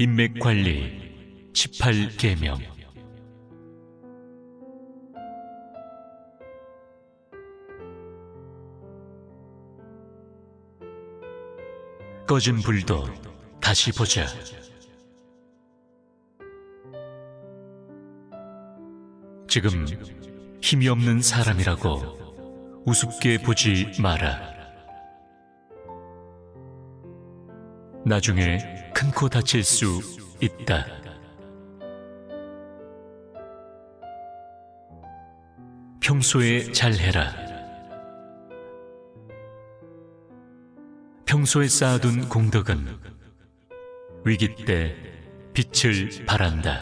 인맥관리 18계명 꺼진 불도 다시 보자. 지금 힘이 없는 사람이라고 우습게 보지 마라. 나중에 큰 코 다칠 수 있다. 평소에 잘해라. 평소에 쌓아둔 공덕은 위기 때 빛을 발한다.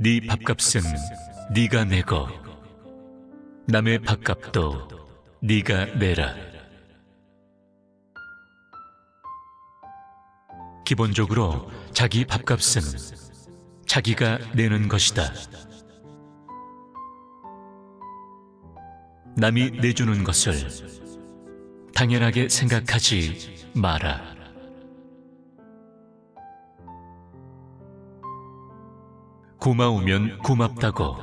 네 밥값은 네가 내고 남의 밥값도 네가 내라. 기본적으로 자기 밥값은 자기가 내는 것이다. 남이 내주는 것을 당연하게 생각하지 마라. 고마우면 고맙다고,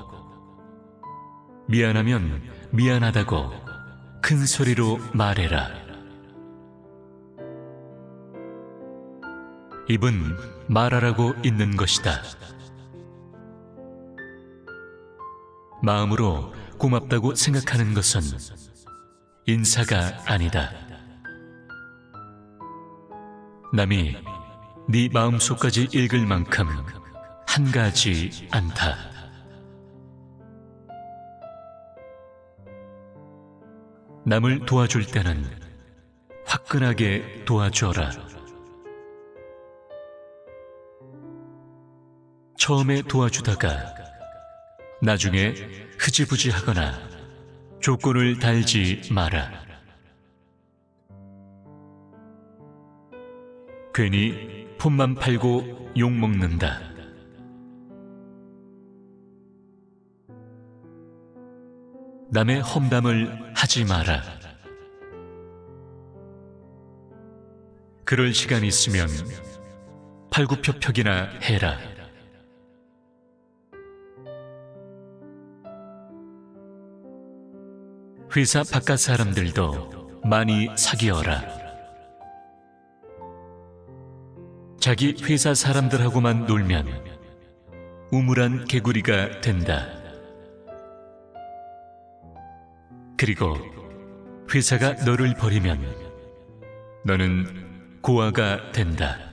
미안하면 미안하다고 큰 소리로 말해라. 입은 말하라고 있는 것이다. 마음으로 고맙다고 생각하는 것은 인사가 아니다. 남이 네 마음속까지 읽을 만큼 한가하지 않다. 남을 도와줄 때는 화끈하게 도와줘라. 처음에 도와주다가 나중에 흐지부지 하거나 조건을 달지 마라. 괜히 폰만 팔고 욕먹는다. 남의 험담을 하지 마라. 그럴 시간 있으면 팔굽혀펴기나 해라. 회사 바깥 사람들도 많이 사귀어라. 자기 회사 사람들하고만 놀면 우물한 개구리가 된다. 그리고 회사가 너를 버리면 너는 고아가 된다.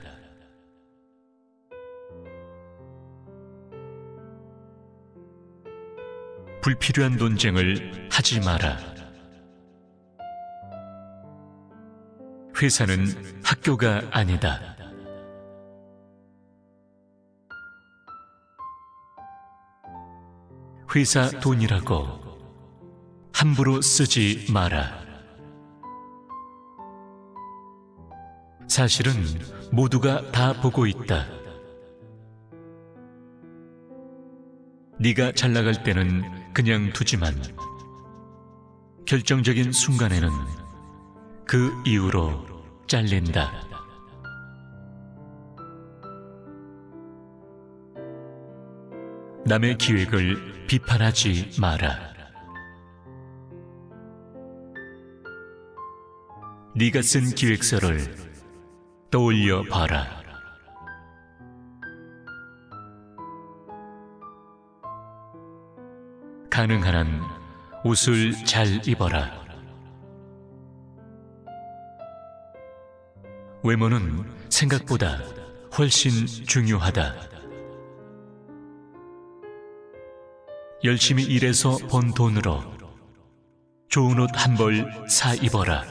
불필요한 논쟁을 하지 마라. 회사는 학교가 아니다. 회사 돈이라고 함부로 쓰지 마라. 사실은 모두가 다 보고 있다. 네가 잘 나갈 때는 그냥 두지만 결정적인 순간에는 그 이후로 잘린다. 남의 기획을 비판하지 마라. 네가 쓴 기획서를 떠올려 봐라. 가능한 한 옷을 잘 입어라. 외모는 생각보다 훨씬 중요하다. 열심히 일해서 번 돈으로 좋은 옷 한 벌 사 입어라.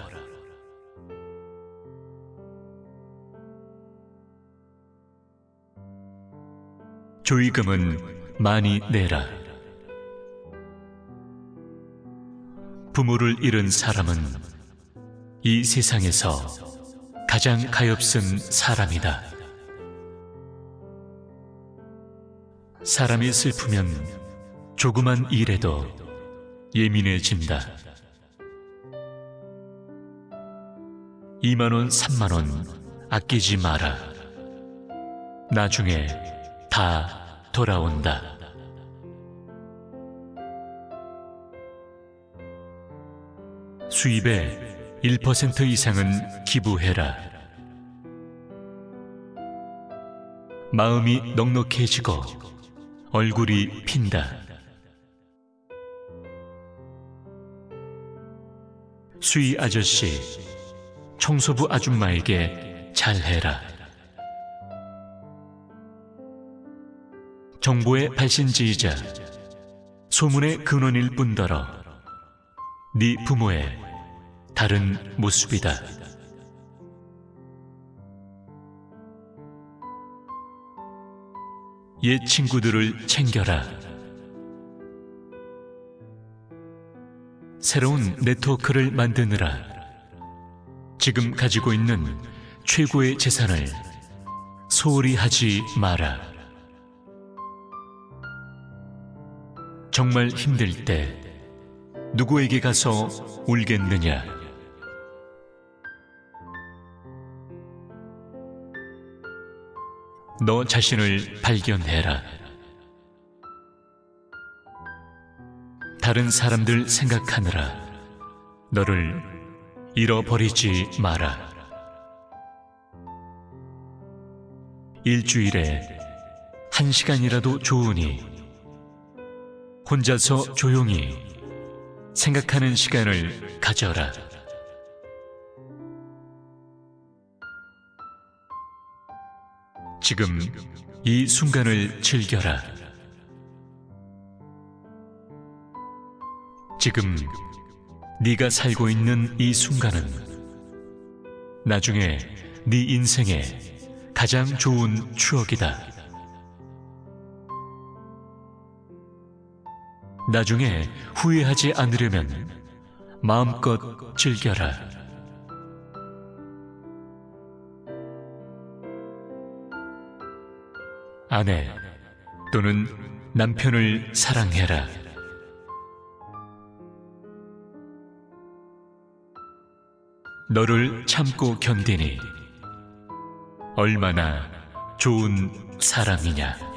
조의금은 많이 내라. 부모를 잃은 사람은 이 세상에서 가장 가엾은 사람이다. 사람이 슬프면 조그만 일에도 예민해진다. 2만원, 3만원 아끼지 마라. 나중에 다 돌아온다. 수입의 1% 이상은 기부해라. 마음이 넉넉해지고 얼굴이 핀다. 수의 아저씨, 청소부 아줌마에게 잘해라. 정보의 발신지이자 소문의 근원일 뿐더러 네 부모의 다른 모습이다. 옛 친구들을 챙겨라. 새로운 네트워크를 만드느라 지금 가지고 있는 최고의 재산을 소홀히 하지 마라. 정말 힘들 때 누구에게 가서 울겠느냐? 너 자신을 발견해라. 다른 사람들 생각하느라 너를 잃어버리지 마라. 일주일에 한 시간이라도 좋으니 혼자서 조용히 생각하는 시간을 가져라. 지금 이 순간을 즐겨라. 지금 네가 살고 있는 이 순간은 나중에 네 인생의 가장 좋은 추억이다. 나중에 후회하지 않으려면 마음껏 즐겨라. 아내 또는 남편을 사랑해라. 너를 참고 견디니 얼마나 좋은 사람이냐.